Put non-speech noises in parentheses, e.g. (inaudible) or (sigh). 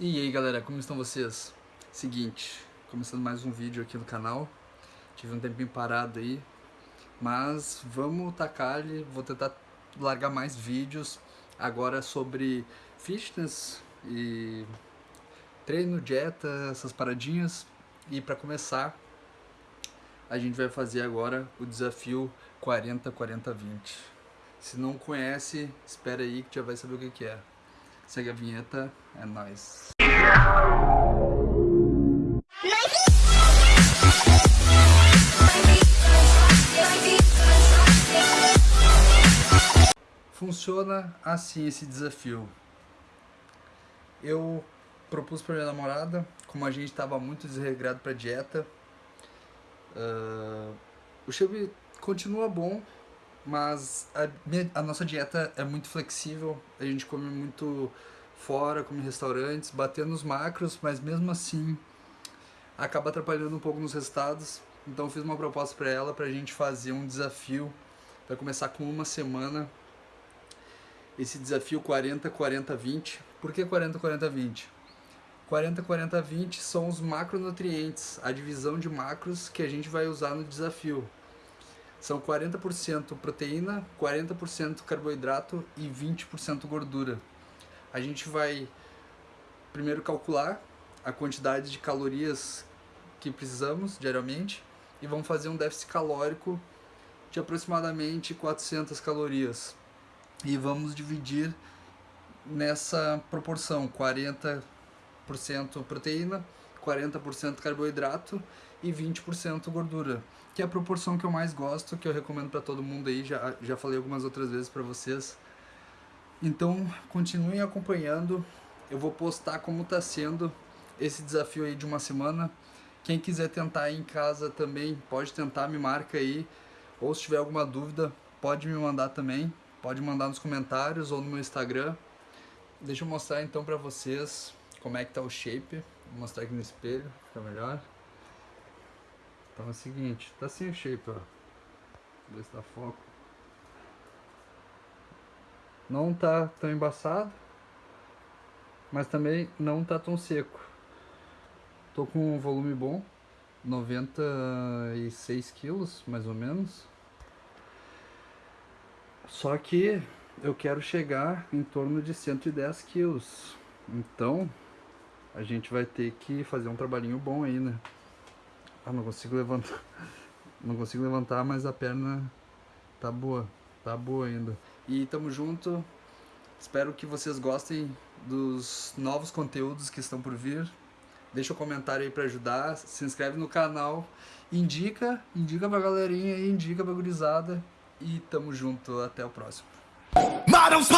E aí galera, como estão vocês? Seguinte, começando mais um vídeo aqui no canal. Tive um tempinho parado aí Mas vamos tacar ali, vou tentar largar mais vídeos Agora sobre fitness e treino, dieta, essas paradinhas. E para começar, a gente vai fazer agora o desafio 40-40-20 Se não conhece, espera aí que já vai saber o que é Segue a vinheta, é nóis. Funciona assim esse desafio. Eu propus para minha namorada, como a gente estava muito desregrado para dieta, uh, o shape continua bom, mas a, minha, a, nossa dieta é muito flexível, a gente come muito fora, come em restaurantes, batendo os macros, mas mesmo assim acaba atrapalhando um pouco nos resultados. Então fiz uma proposta para ela para a gente fazer um desafio, para começar com uma semana. Esse desafio 40 40 20. Por que 40 40 20? 40 40 20 são os macronutrientes, a divisão de macros que a gente vai usar no desafio. São 40% proteína, 40% carboidrato e 20% gordura. A gente vai primeiro calcular a quantidade de calorias que precisamos diariamente e vamos fazer um déficit calórico de aproximadamente 400 calorias. E vamos dividir nessa proporção, 40% proteína, 40% carboidrato e 20% gordura que é a proporção que eu mais gosto, que eu recomendo para todo mundo aí, já, já falei algumas outras vezes para vocês. Então, continuem acompanhando, eu vou postar como está sendo esse desafio aí de uma semana. Quem quiser tentar aí em casa também, pode tentar, me marca aí. Ou se tiver alguma dúvida, pode me mandar também. Pode mandar nos comentários ou no meu Instagram. Deixa eu mostrar então pra vocês como é que tá o shape. Vou mostrar aqui no espelho, fica melhor. Então é o seguinte, tá assim o shape, ó. Ver se dá foco. Não tá tão embaçado, mas também não tá tão seco. Tô com um volume bom, 96 quilos, mais ou menos. Só que eu quero chegar em torno de 110 quilos. Então, a gente vai ter que fazer um trabalhinho bom aí, né? Ah, não consigo levantar. (laughs) Não consigo levantar, mas a perna tá boa. Tá boa ainda. E tamo junto. Espero que vocês gostem dos novos conteúdos que estão por vir. Deixa um comentário aí pra ajudar. Se inscreve no canal. Indica, indica pra galerinha aí, indica pra gurizada. E tamo junto. Até o próximo. Models,